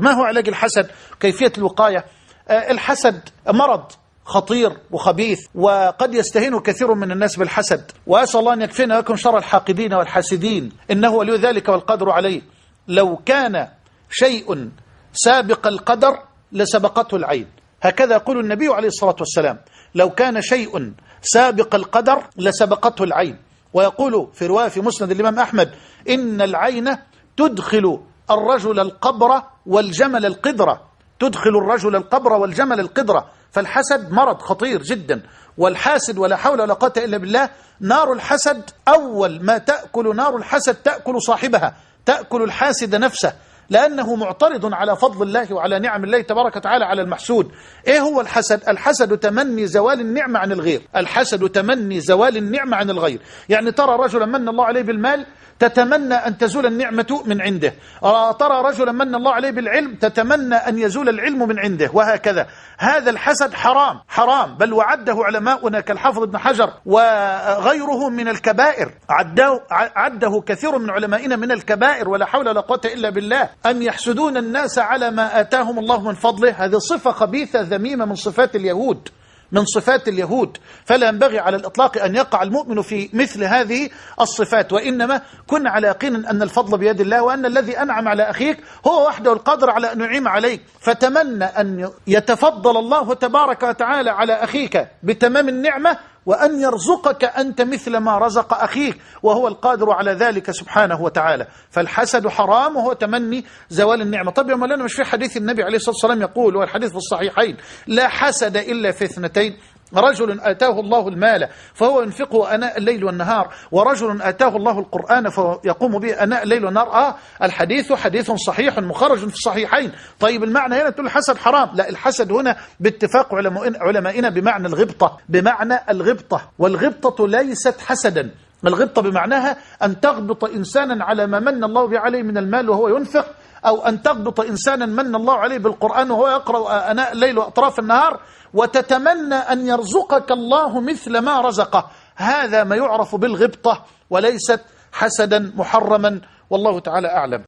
ما هو علاج الحسد؟ كيفية الوقاية؟ آه، الحسد مرض خطير وخبيث وقد يستهين كثير من الناس بالحسد. وأسأل الله أن يكفينا لكم شر الحاقدين والحاسدين. إنه ولي ذلك والقدر عليه. لو كان شيء سابق القدر لسبقته العين. هكذا يقول النبي عليه الصلاة والسلام. لو كان شيء سابق القدر لسبقته العين. ويقول في رواية في مسند الإمام أحمد إن العين تدخل الرجل القبر والجمل القدرة. تدخل الرجل القبر والجمل القدرة. فالحسد مرض خطير جدا. والحاسد ولا حول ولا قوة إلا بالله نار الحسد أول ما تأكل نار الحسد تأكل صاحبها تأكل الحاسد نفسه. لأنه معترض على فضل الله وعلى نعم الله تبارك وتعالى على المحسود. إيه هو الحسد؟ الحسد تمني زوال النعمة عن الغير. الحسد تمني زوال النعمة عن الغير. يعني ترى رجلا من الله عليه بالمال تتمنى أن تزول النعمة من عنده. ترى رجلا من الله عليه بالعلم تتمنى أن يزول العلم من عنده وهكذا. هذا الحسد حرام حرام. بل وعده علماؤنا كالحافظ ابن حجر وغيره من الكبائر. عده, عده كثير من علمائنا من الكبائر ولا حول ولا قوة إلا بالله. أن يحسدون الناس على ما آتاهم الله من فضله. هذه صفة خبيثة ذميمة من صفات اليهود من صفات اليهود. فلا ينبغي على الإطلاق أن يقع المؤمن في مثل هذه الصفات. وإنما كن على يقين أن الفضل بيد الله وأن الذي أنعم على أخيك هو وحده القادر على أن ينعم عليك. فتمنى أن يتفضل الله تبارك وتعالى على أخيك بتمام النعمة وأن يرزقك أنت مثل ما رزق أخيك وهو القادر على ذلك سبحانه وتعالى. فالحسد حرام وهو تمني زوال النعمة. طب يا مولانا مش في حديث النبي عليه الصلاة والسلام يقول والحديث في الصحيحين لا حسد إلا في اثنتين رجل آتاه الله المال فهو ينفقه أناء الليل والنهار ورجل آتاه الله القرآن فهو يقوم به أناء الليل والنهار. آه الحديث حديث صحيح مخرج في الصحيحين. طيب المعنى هنا تقول الحسد حرام. لا الحسد هنا باتفاق علمائنا بمعنى الغبطة بمعنى الغبطة. والغبطة ليست حسدا. الغبطة بمعناها أن تغبط إنسانا على ما من الله عليه من المال وهو ينفق أو أن تغبط إنسانا من الله عليه بالقرآن وهو يقرأ أناء الليل وأطراف النهار وتتمنى أن يرزقك الله مثل ما رزقه. هذا ما يعرف بالغبطة وليست حسدا محرما. والله تعالى أعلم.